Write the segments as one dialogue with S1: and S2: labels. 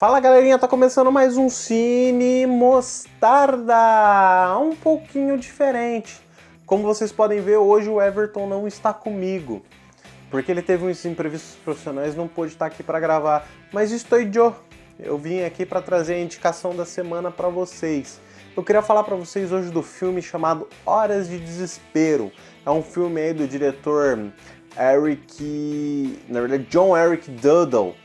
S1: Fala galerinha, tá começando mais um Cine Mostarda, um pouquinho diferente. Como vocês podem ver, hoje o Everton não está comigo, porque ele teve uns imprevistos profissionais não pôde estar aqui para gravar. Mas estou eu, eu vim aqui para trazer a indicação da semana para vocês. Eu queria falar para vocês hoje do filme chamado Horas de Desespero. É um filme aí do diretor Eric, na verdade John Eric Duddle,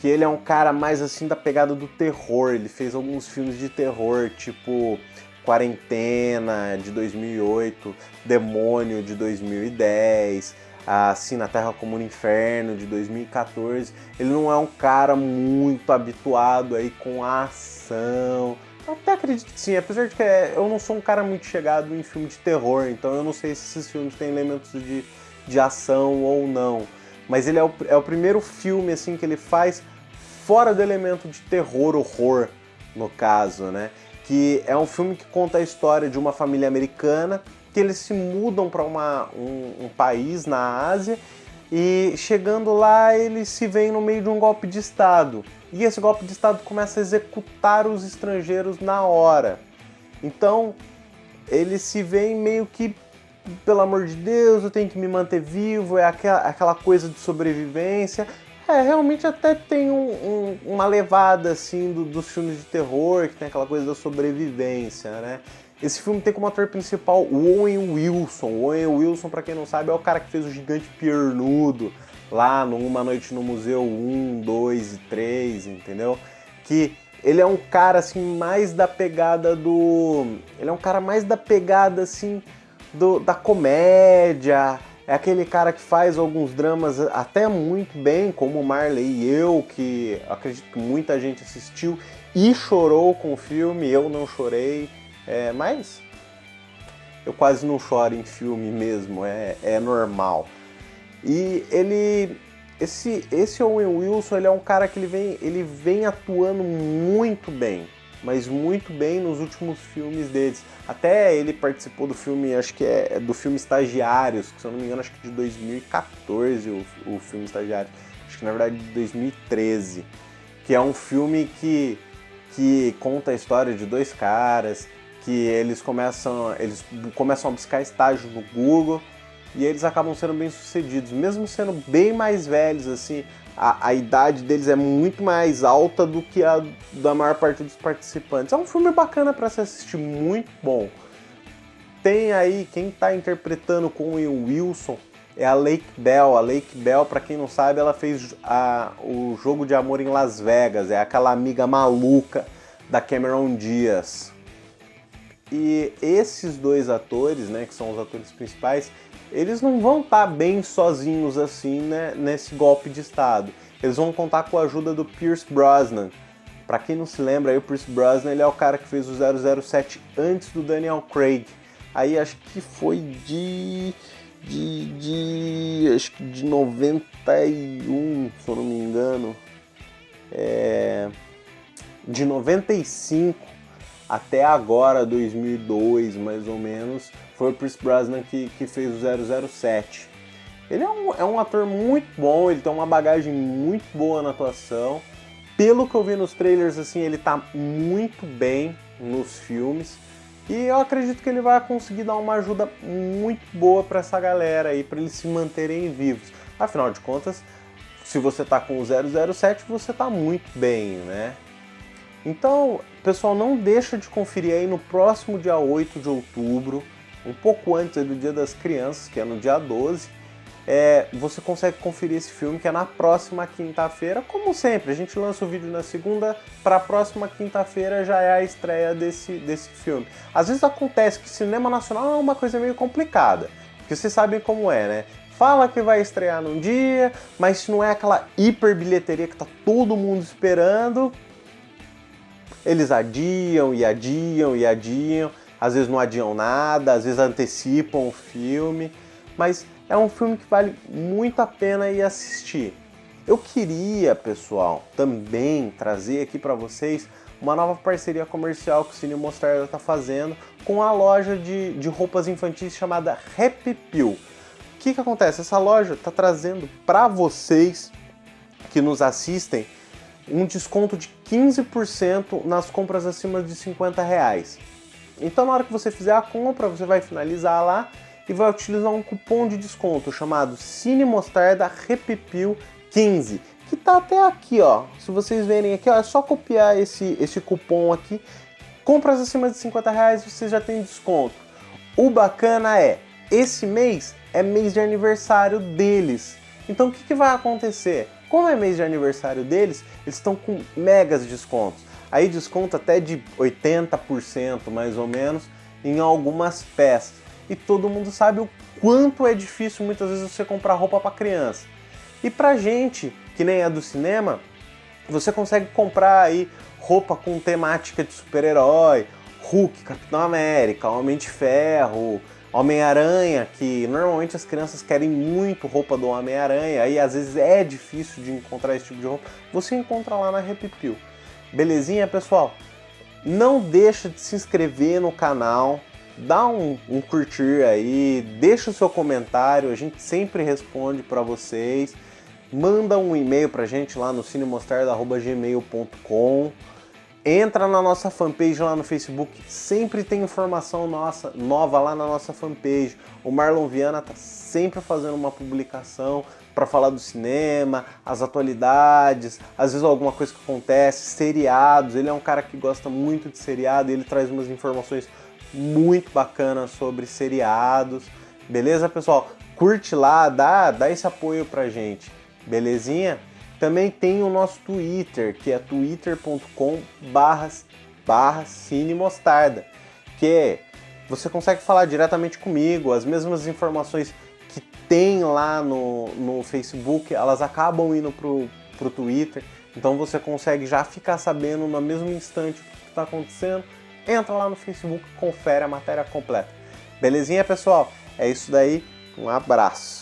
S1: que ele é um cara mais assim da pegada do terror. Ele fez alguns filmes de terror, tipo Quarentena de 2008, Demônio de 2010, Assim na Terra como no Inferno de 2014. Ele não é um cara muito habituado aí com a ação. Até acredito que sim, apesar de que é, eu não sou um cara muito chegado em filme de terror, então eu não sei se esses filmes têm elementos de, de ação ou não. Mas ele é o, é o primeiro filme assim que ele faz fora do elemento de terror, horror, no caso, né? Que é um filme que conta a história de uma família americana que eles se mudam para um, um país na Ásia e chegando lá eles se veem no meio de um golpe de Estado. E esse golpe de Estado começa a executar os estrangeiros na hora. Então eles se veem meio que, pelo amor de Deus, eu tenho que me manter vivo, é aquela, aquela coisa de sobrevivência. É, realmente até tem um, um, uma levada assim do, dos filmes de terror, que tem aquela coisa da sobrevivência, né? Esse filme tem como ator principal o Owen Wilson. O Owen Wilson, para quem não sabe, é o cara que fez o Gigante Piernudo lá no Uma Noite no Museu 1, 2 e 3, entendeu? Que ele é um cara assim mais da pegada do... Ele é um cara mais da pegada assim do, da comédia, é aquele cara que faz alguns dramas até muito bem, como Marley e eu, que acredito que muita gente assistiu e chorou com o filme, eu não chorei, é, mas eu quase não choro em filme mesmo, é, é normal. E ele, esse, esse Owen Wilson, ele é um cara que ele vem, ele vem atuando muito bem, mas muito bem nos últimos filmes deles. Até ele participou do filme, acho que é, é do filme Estagiários, que se eu não me engano, acho que de 2014 o, o filme Estagiários. Acho que na verdade de 2013. Que é um filme que, que conta a história de dois caras, que eles começam, eles começam a buscar estágio no Google e eles acabam sendo bem sucedidos, mesmo sendo bem mais velhos, assim, a, a, idade deles é muito mais alta do que a da maior parte dos participantes. É um filme bacana para se assistir, muito bom. Tem aí quem está interpretando com o Wilson é a Lake Bell. A Lake Bell, para quem não sabe, ela fez a, o Jogo de Amor em Las Vegas. É aquela amiga maluca da Cameron Diaz. E esses dois atores, né, que são os atores principais, eles não vão estar tá bem sozinhos assim né, nesse golpe de Estado. Eles vão contar com a ajuda do Pierce Brosnan. Para quem não se lembra, aí, o Pierce Brosnan ele é o cara que fez o 007 antes do Daniel Craig. Aí acho que foi de, de, de acho que de 91, se eu não me engano. É, de 95 até agora, 2002 mais ou menos, foi o Chris Brosnan que, que fez o 007. Ele é um, é um ator muito bom, ele tem uma bagagem muito boa na atuação. Pelo que eu vi nos trailers, assim, ele tá muito bem nos filmes. E eu acredito que ele vai conseguir dar uma ajuda muito boa para essa galera aí, para eles se manterem vivos. Afinal de contas, se você tá com o 007, você tá muito bem, né? Então, pessoal, não deixa de conferir aí no próximo dia 8 de outubro, um pouco antes do Dia das Crianças, que é no dia 12, é, você consegue conferir esse filme, que é na próxima quinta-feira. Como sempre, a gente lança o vídeo na segunda, para a próxima quinta-feira já é a estreia desse, desse filme. Às vezes acontece que cinema nacional é uma coisa meio complicada, porque vocês sabem como é, né? Fala que vai estrear num dia, mas se não é aquela hiper bilheteria que tá todo mundo esperando, eles adiam e adiam e adiam, às vezes não adiam nada, às vezes antecipam o filme, mas é um filme que vale muito a pena ir assistir. Eu queria, pessoal, também trazer aqui para vocês uma nova parceria comercial que o Cine Mostarda está fazendo com a loja de, de roupas infantis chamada Happy Pill. O que, que acontece? Essa loja está trazendo para vocês que nos assistem um desconto de 15% nas compras acima de 50 reais. Então na hora que você fizer a compra, você vai finalizar lá e vai utilizar um cupom de desconto chamado Cine Mostarda Repipil 15, que tá até aqui, ó. Se vocês verem aqui, ó, é só copiar esse, esse cupom aqui. Compras acima de 50 reais você já tem desconto. O bacana é, esse mês é mês de aniversário deles. Então o que, que vai acontecer? Como é mês de aniversário deles, eles estão com megas descontos. Aí desconto até de 80% mais ou menos em algumas peças. E todo mundo sabe o quanto é difícil muitas vezes você comprar roupa para criança. E pra gente, que nem é do cinema, você consegue comprar aí roupa com temática de super-herói, Hulk, Capitão América, Homem de Ferro, Homem-Aranha, que normalmente as crianças querem muito roupa do Homem-Aranha, aí às vezes é difícil de encontrar esse tipo de roupa, você encontra lá na Repipil. Belezinha, pessoal? Não deixa de se inscrever no canal, dá um, um curtir aí, deixa o seu comentário, a gente sempre responde para vocês. Manda um e-mail pra gente lá no cinemostarda.gmail.com Entra na nossa fanpage lá no Facebook, sempre tem informação nossa, nova lá na nossa fanpage. O Marlon Viana tá sempre fazendo uma publicação para falar do cinema, as atualidades, às vezes alguma coisa que acontece, seriados. Ele é um cara que gosta muito de seriado e ele traz umas informações muito bacanas sobre seriados. Beleza, pessoal? Curte lá, dá, dá esse apoio pra gente. Belezinha? Também tem o nosso Twitter, que é twitter.com barra cinemostarda, que você consegue falar diretamente comigo, as mesmas informações que tem lá no, no Facebook, elas acabam indo pro, pro Twitter, então você consegue já ficar sabendo no mesmo instante o que está acontecendo, entra lá no Facebook, confere a matéria completa. Belezinha, pessoal? É isso daí, um abraço!